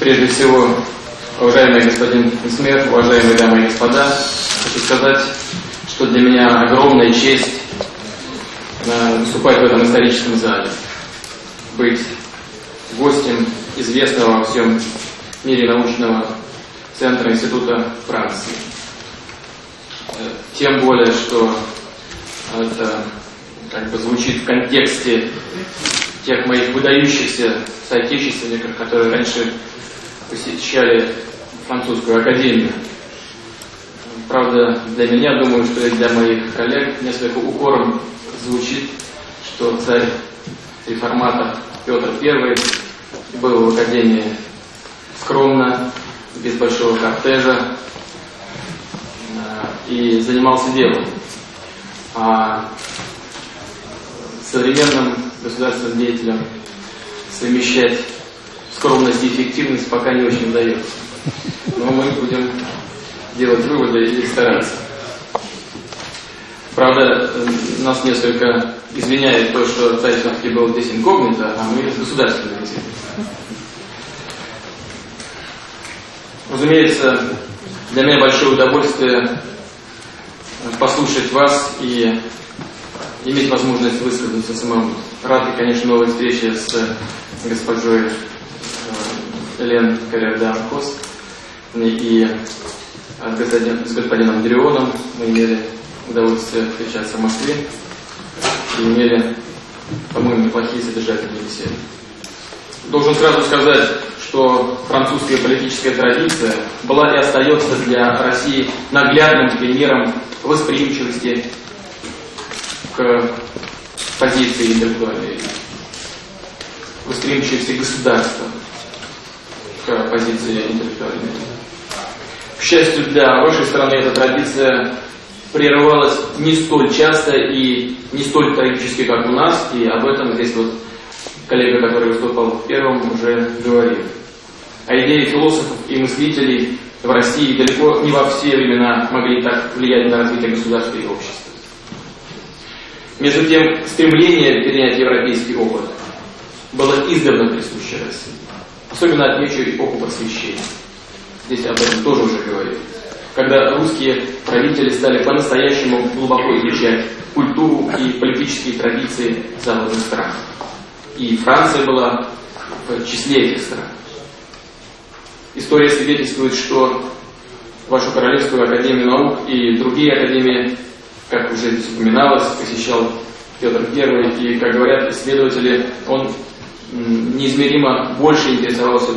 Прежде всего, уважаемый господин Смер, уважаемые дамы и господа, хочу сказать, что для меня огромная честь э, выступать в этом историческом зале, быть гостем известного во всем мире научного центра Института Франции. Э, тем более, что это как бы звучит в контексте тех моих выдающихся соотечественников, которые раньше посещали французскую академию. Правда, для меня, думаю, что и для моих коллег несколько укором звучит, что царь реформатор Петр I был в академии скромно, без большого кортежа э, и занимался делом. А современным государственным деятелям совмещать скромность и эффективность пока не очень удается. Но мы будем делать выводы и стараться. Правда, нас несколько извиняет то, что царь все-таки был здесь инкогнито, а мы государственные деятели. Разумеется, для меня большое удовольствие послушать вас и иметь возможность высказаться самому. Рад, и, конечно, новой встрече с госпожой Элен Карердан Кос и э, с господином Дрионом. Мы имели удовольствие встречаться в Москве и имели, по-моему, неплохие содержательные беседы. Должен сразу сказать, что французская политическая традиция была и остается для России наглядным примером восприимчивости к позиции интеллектуальной восприимчивости государства к позиции интеллектуальной. К счастью для вашей страны, эта традиция прерывалась не столь часто и не столь трагически, как у нас, и об этом здесь вот коллега, который выступал первым, уже говорил. А идеи философов и мыслителей в России далеко не во все времена могли так влиять на развитие государства и общества. Между тем, стремление перенять европейский опыт было издавна присуще России. Особенно отмечу эпоху просвещения. Здесь об этом тоже уже говорили. Когда русские правители стали по-настоящему глубоко изучать культуру и политические традиции западных стран. И Франция была в числе этих стран. История свидетельствует, что вашу Королевскую Академию Наук и другие академии как уже здесь упоминалось, посещал Петр I, и, как говорят исследователи, он неизмеримо больше интересовался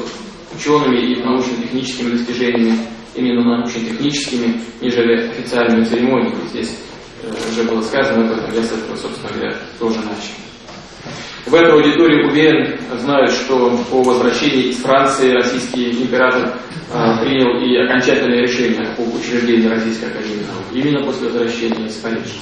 учеными и научно-техническими достижениями, именно научно-техническими, нежели официальными церемониями. Здесь э, уже было сказано об этом, я с этого, собственно говоря, тоже начал. В этой аудитории, уверен, знают, что по возвращении из Франции российский император э, принял и окончательное решение об учреждении Российской Академии Наук, именно после возвращения из Парижа.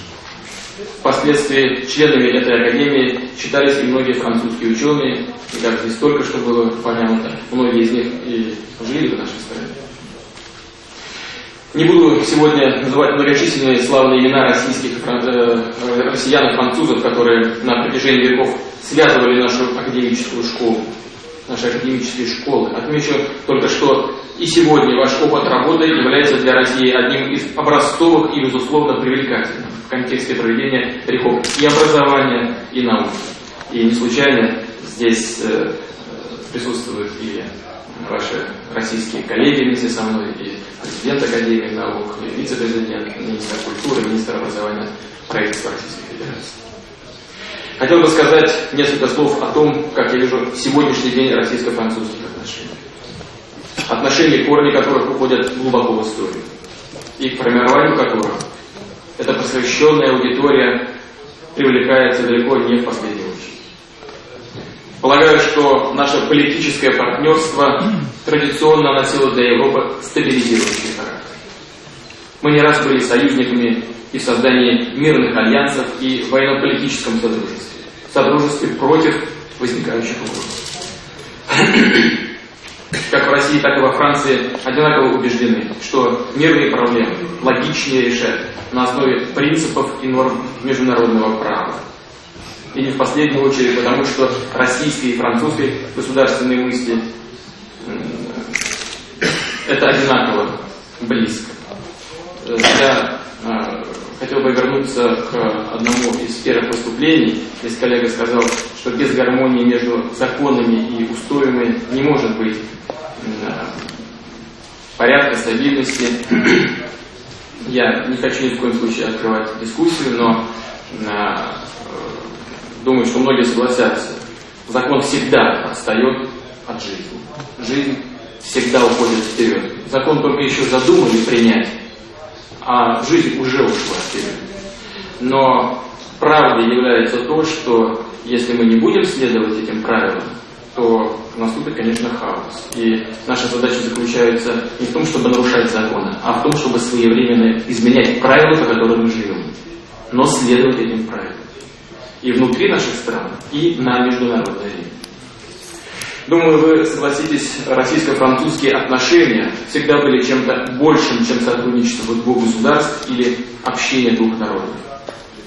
Впоследствии членами этой академии считались и многие французские ученые, и как здесь только что было понятно, многие из них и жили в нашей стране. Не буду сегодня называть многочисленные славные имена российских э, россиян и французов, которые на протяжении веков связывали нашу академическую школу, наши академические школы. Отмечу только, что и сегодня ваш опыт работы является для России одним из образцовых и, безусловно, привлекательных в контексте проведения реформ и образования, и науки. И не случайно здесь э, присутствуют и ваши российские коллеги вместе со мной, и президент Академии наук, и вице-президент, министр культуры, министр образования правительства Российской Федерации. Хотел бы сказать несколько слов о том, как я вижу сегодняшний день российско-французских отношений. Отношения, корни которых уходят глубоко в историю, и к формированию которых эта посвященная аудитория привлекается далеко не в последнюю Полагаю, что наше политическое партнерство традиционно носило для Европы стабилизирующий характер. Мы не раз были союзниками и в создании мирных альянсов и военно-политическом содружестве, содружестве против возникающих угроз. Как в России, так и во Франции одинаково убеждены, что мирные проблемы логичнее решать на основе принципов и норм международного права, и не в последнюю очередь потому, что российской и французской государственные мысли это одинаково близко. Я э, хотел бы вернуться к одному из первых выступлений. Здесь коллега сказал, что без гармонии между законами и устоями не может быть э, порядка, стабильности. Я не хочу ни в коем случае открывать дискуссию, но э, думаю, что многие согласятся. Закон всегда отстает от жизни. Жизнь всегда уходит вперед. Закон только еще задумали принять, а жизнь уже ушла вперед. Но правдой является то, что если мы не будем следовать этим правилам, то наступит, конечно, хаос. И наша задача заключается не в том, чтобы нарушать законы, а в том, чтобы своевременно изменять правила, по которым мы живем, но следовать этим правилам. И внутри наших стран, и на международной арене. Думаю, вы согласитесь, российско-французские отношения всегда были чем-то большим, чем сотрудничество двух государств или общение двух народов.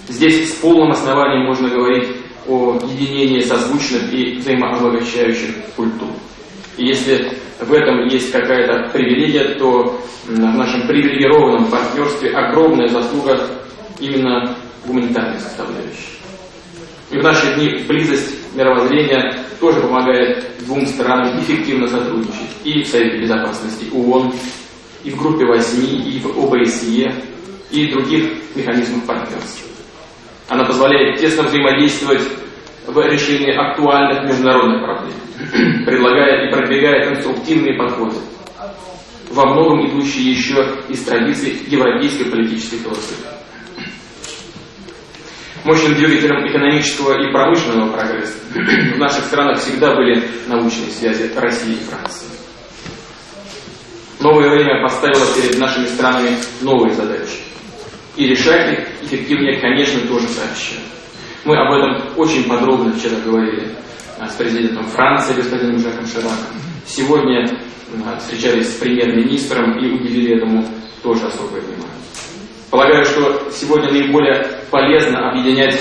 Здесь с полным основанием можно говорить о единении созвучных и взаимообогащающих культур. И если в этом есть какая-то привилегия, то в нашем привилегированном партнерстве огромная заслуга именно гуманитарной составляющей. И в наши дни близость мировоззрения тоже помогает двум странам эффективно сотрудничать и в Совете Безопасности ООН, и в Группе 8, и в ОБСЕ, и других механизмах партнерства. Она позволяет тесно взаимодействовать в решении актуальных международных проблем, предлагая и продвигая конструктивные подходы, во многом идущие еще из традиций европейской политической философии. Мощным двигателем экономического и промышленного прогресса в наших странах всегда были научные связи России и Франции. Новое время поставило перед нашими странами новые задачи. И решать их эффективнее, конечно, тоже сообща. Мы об этом очень подробно вчера говорили а, с президентом Франции, господином Жаком Шираком. Сегодня а, встречались с премьер-министром и уделили этому тоже особое внимание. Полагаю, что сегодня наиболее полезно объединять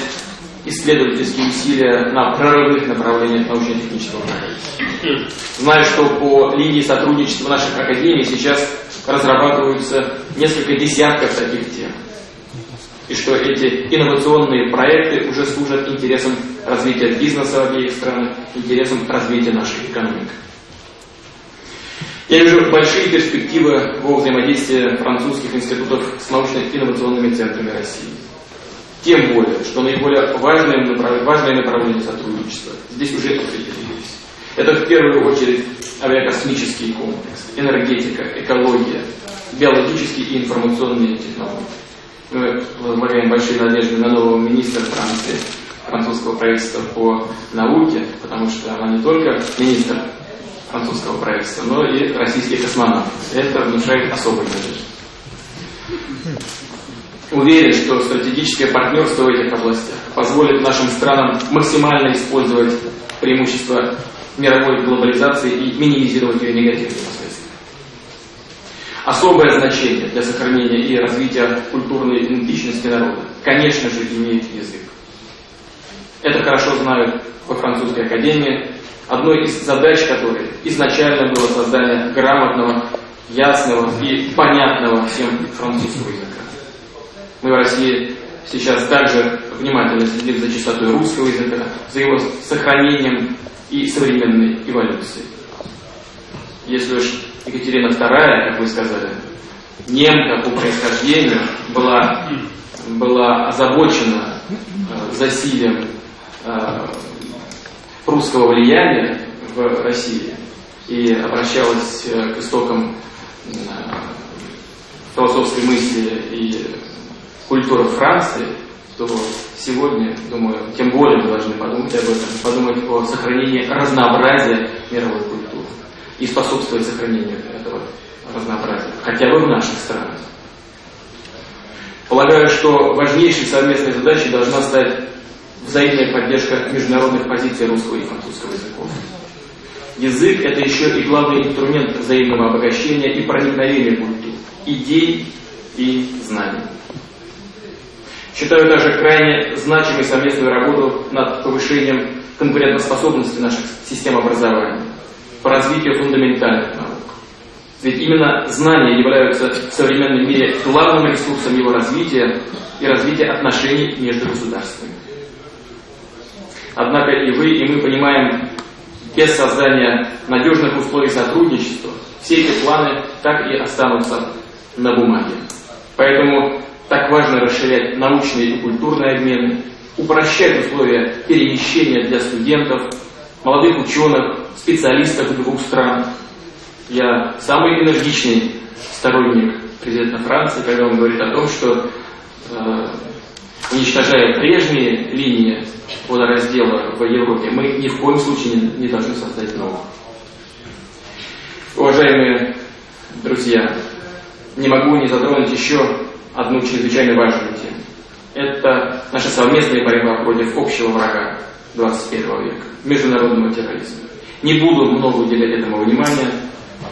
исследовательские усилия на прорывных направлениях научно-технического прогресса. Знаю, что по линии сотрудничества наших академий сейчас разрабатываются несколько десятков таких тем. И что эти инновационные проекты уже служат интересам развития бизнеса обеих странах, интересам развития нашей экономики. Я вижу большие перспективы во взаимодействии французских институтов с научно-инновационными центрами России. Тем более, что наиболее важное, важное направление сотрудничества здесь уже определились. Это в первую очередь авиакосмический комплекс, энергетика, экология, биологические и информационные технологии. Мы возлагаем большие надежды на нового министра Франции, французского правительства по науке, потому что она не только министр французского правительства, но и российских космонавтов. Это внушает особые надежды. Уверен, что стратегическое партнерство в этих областях позволит нашим странам максимально использовать преимущества мировой глобализации и минимизировать ее негативные последствия. Особое значение для сохранения и развития культурной идентичности народа, конечно же, имеет язык. Это хорошо знают во французской академии, одной из задач которой изначально было создание грамотного, ясного и понятного всем французского языка. Мы в России сейчас также внимательно следим за чистотой русского языка, за его сохранением и современной эволюцией. Если уж Екатерина II, как вы сказали, немка по происхождению, была, была озабочена э, засилием э, русского влияния в России и обращалась э, к истокам э, философской мысли и культуры Франции, то сегодня, думаю, тем более мы должны подумать об этом, подумать о сохранении разнообразия мировой культуры и способствовать сохранению этого разнообразия, хотя бы в наших странах. Полагаю, что важнейшей совместной задачей должна стать взаимная поддержка международных позиций русского и французского языков. Язык – это еще и главный инструмент взаимного обогащения и проникновения культур, идей и знаний. Считаю также крайне значимой совместную работу над повышением конкурентоспособности наших систем образования, по развитию фундаментальных наук, Ведь именно знания являются в современном мире главным ресурсом его развития и развития отношений между государствами. Однако и вы, и мы понимаем, без создания надежных условий сотрудничества все эти планы так и останутся на бумаге. Поэтому так важно расширять научные и культурные обмены, упрощать условия перемещения для студентов, молодых ученых, специалистов двух стран. Я самый энергичный сторонник президента Франции, когда он говорит о том, что э, уничтожая прежние линии водораздела в Европе, мы ни в коем случае не, не должны создать новых. Уважаемые друзья, не могу не затронуть еще одну чрезвычайно важную тему. Это наша совместная борьба против общего врага 21 века, международного терроризма. Не буду много уделять этому внимания,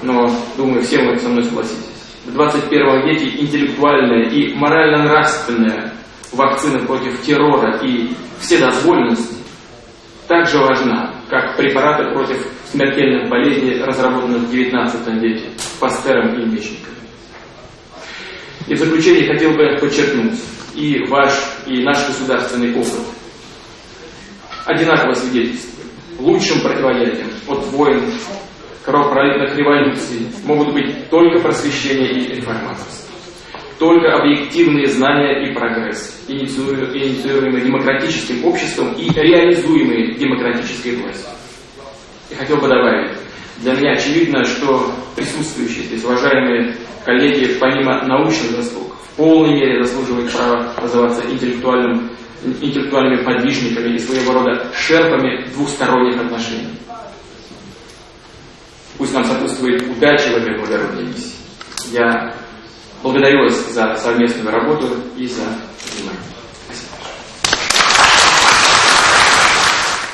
но думаю, все вы со мной согласитесь. В 21 веке интеллектуальная и морально-нравственная вакцина против террора и вседозволенности также важна, как препараты против смертельных болезней, разработанных в XIX веке Пастером и Мечником. И в заключение хотел бы подчеркнуть, и ваш, и наш государственный опыт одинаково свидетельствует. Лучшим противоядием от войн, кровопролитных революций могут быть только просвещение и реформаторство. Только объективные знания и прогресс, инициируемые демократическим обществом и реализуемые демократической властью. И хотел бы добавить, для меня очевидно, что присутствующие здесь уважаемые коллеги, помимо научных заслуг, в полной мере заслуживают права называться интеллектуальным, интеллектуальными подвижниками и своего рода шерпами двухсторонних отношений. Пусть нам сопутствует удача в этой благородной миссии. Я благодарю вас за совместную работу и за внимание.